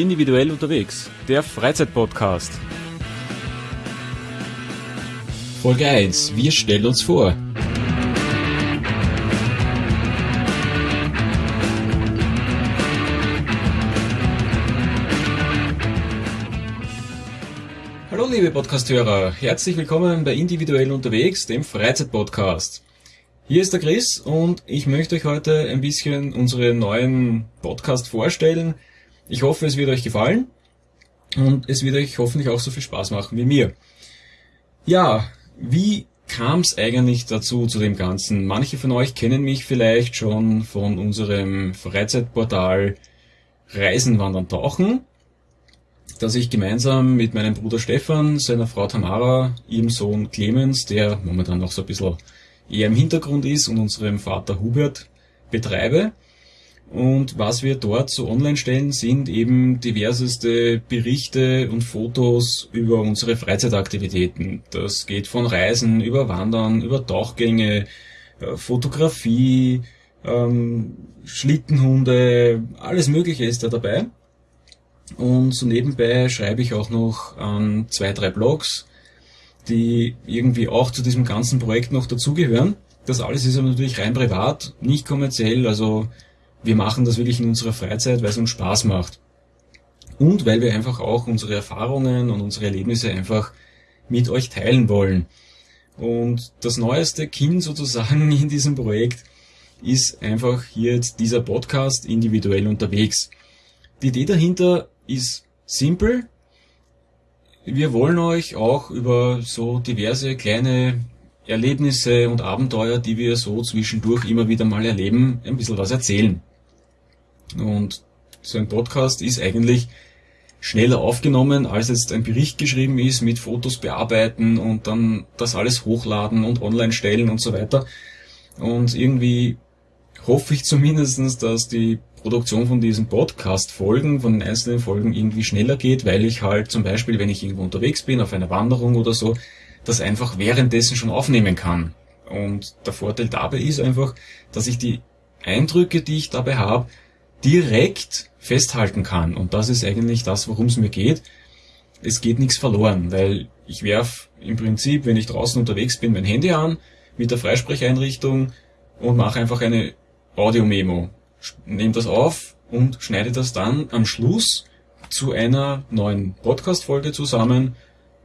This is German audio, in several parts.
Individuell unterwegs, der Freizeitpodcast. Folge 1. Wir stellen uns vor. Hallo liebe Podcasthörer, herzlich willkommen bei Individuell unterwegs, dem Freizeitpodcast. Hier ist der Chris und ich möchte euch heute ein bisschen unseren neuen Podcast vorstellen. Ich hoffe, es wird euch gefallen und es wird euch hoffentlich auch so viel Spaß machen wie mir. Ja, wie kam es eigentlich dazu zu dem Ganzen? Manche von euch kennen mich vielleicht schon von unserem Freizeitportal Reisen, Wandern, Tauchen, das ich gemeinsam mit meinem Bruder Stefan, seiner Frau Tamara, ihrem Sohn Clemens, der momentan noch so ein bisschen eher im Hintergrund ist, und unserem Vater Hubert betreibe. Und was wir dort so online stellen, sind eben diverseste Berichte und Fotos über unsere Freizeitaktivitäten. Das geht von Reisen über Wandern, über Tauchgänge, äh, Fotografie, ähm, Schlittenhunde, alles Mögliche ist da dabei. Und so nebenbei schreibe ich auch noch an zwei, drei Blogs, die irgendwie auch zu diesem ganzen Projekt noch dazugehören. Das alles ist aber natürlich rein privat, nicht kommerziell, also wir machen das wirklich in unserer Freizeit, weil es uns Spaß macht. Und weil wir einfach auch unsere Erfahrungen und unsere Erlebnisse einfach mit euch teilen wollen. Und das neueste Kind sozusagen in diesem Projekt ist einfach hier jetzt dieser Podcast individuell unterwegs. Die Idee dahinter ist simpel. Wir wollen euch auch über so diverse kleine Erlebnisse und Abenteuer, die wir so zwischendurch immer wieder mal erleben, ein bisschen was erzählen. Und so ein Podcast ist eigentlich schneller aufgenommen, als jetzt ein Bericht geschrieben ist, mit Fotos bearbeiten und dann das alles hochladen und online stellen und so weiter. Und irgendwie hoffe ich zumindestens, dass die Produktion von diesen Podcast-Folgen, von den einzelnen Folgen irgendwie schneller geht, weil ich halt zum Beispiel, wenn ich irgendwo unterwegs bin, auf einer Wanderung oder so, das einfach währenddessen schon aufnehmen kann. Und der Vorteil dabei ist einfach, dass ich die Eindrücke, die ich dabei habe, direkt festhalten kann. Und das ist eigentlich das, worum es mir geht. Es geht nichts verloren, weil ich werf im Prinzip, wenn ich draußen unterwegs bin, mein Handy an mit der Freisprecheinrichtung und mache einfach eine Audio-Memo. Nehme das auf und schneide das dann am Schluss zu einer neuen Podcast-Folge zusammen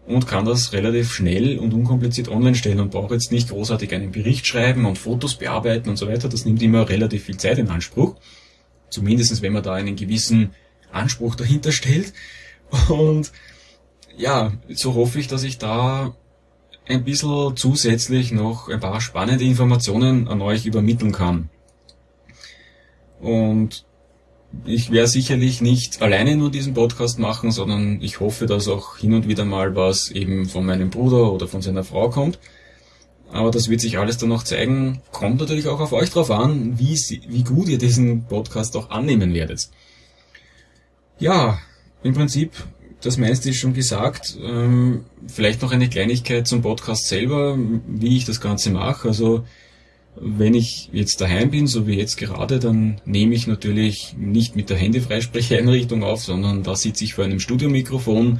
und kann das relativ schnell und unkompliziert online stellen und brauche jetzt nicht großartig einen Bericht schreiben und Fotos bearbeiten und so weiter. Das nimmt immer relativ viel Zeit in Anspruch. Zumindest wenn man da einen gewissen Anspruch dahinter stellt. Und ja, so hoffe ich, dass ich da ein bisschen zusätzlich noch ein paar spannende Informationen an euch übermitteln kann. Und ich werde sicherlich nicht alleine nur diesen Podcast machen, sondern ich hoffe, dass auch hin und wieder mal was eben von meinem Bruder oder von seiner Frau kommt. Aber das wird sich alles dann noch zeigen. Kommt natürlich auch auf euch drauf an, wie, wie gut ihr diesen Podcast auch annehmen werdet. Ja, im Prinzip, das meiste ist schon gesagt. Ähm, vielleicht noch eine Kleinigkeit zum Podcast selber, wie ich das Ganze mache. Also, wenn ich jetzt daheim bin, so wie jetzt gerade, dann nehme ich natürlich nicht mit der Handyfreisprecheinrichtung auf, sondern da sitze ich vor einem Studiomikrofon,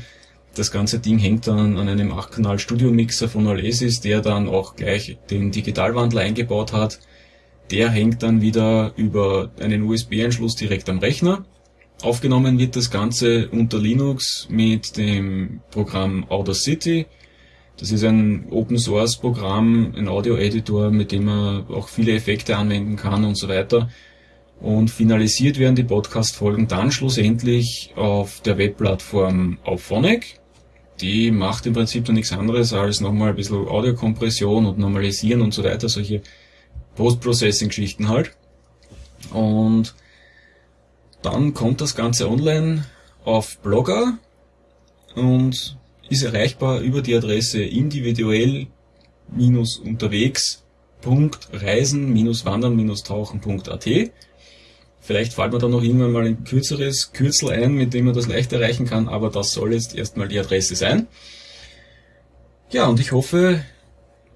das ganze Ding hängt dann an einem 8-Kanal Studio Mixer von Alesis, der dann auch gleich den Digitalwandler eingebaut hat. Der hängt dann wieder über einen USB-Anschluss direkt am Rechner. Aufgenommen wird das Ganze unter Linux mit dem Programm Audacity. Das ist ein Open Source Programm, ein Audio Editor, mit dem man auch viele Effekte anwenden kann und so weiter. Und finalisiert werden die Podcast-Folgen dann schlussendlich auf der Webplattform Auphonic die macht im Prinzip dann nichts anderes als nochmal ein bisschen Audiokompression und Normalisieren und so weiter, solche Post-Processing-Geschichten halt. Und dann kommt das Ganze online auf Blogger und ist erreichbar über die Adresse individuell-unterwegs.reisen-wandern-tauchen.at Vielleicht fällt mir da noch irgendwann mal ein kürzeres Kürzel ein, mit dem man das leicht erreichen kann, aber das soll jetzt erstmal die Adresse sein. Ja, und ich hoffe,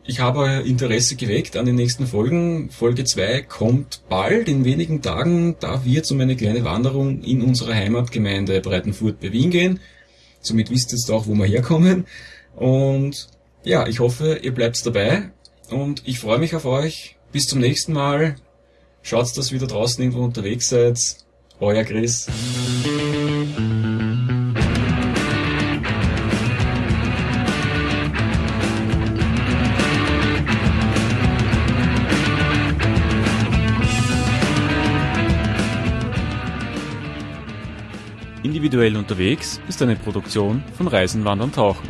ich habe euer Interesse geweckt an den nächsten Folgen. Folge 2 kommt bald, in wenigen Tagen. Da wird es um eine kleine Wanderung in unserer Heimatgemeinde Breitenfurt bei Wien gehen. Somit wisst ihr jetzt auch, wo wir herkommen. Und ja, ich hoffe, ihr bleibt dabei. Und ich freue mich auf euch. Bis zum nächsten Mal. Schaut, dass ihr wieder draußen irgendwo unterwegs seid. Euer Chris. Individuell unterwegs ist eine Produktion von Reisen, Wandern, Tauchen.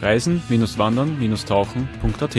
Reisen-Wandern-Tauchen.at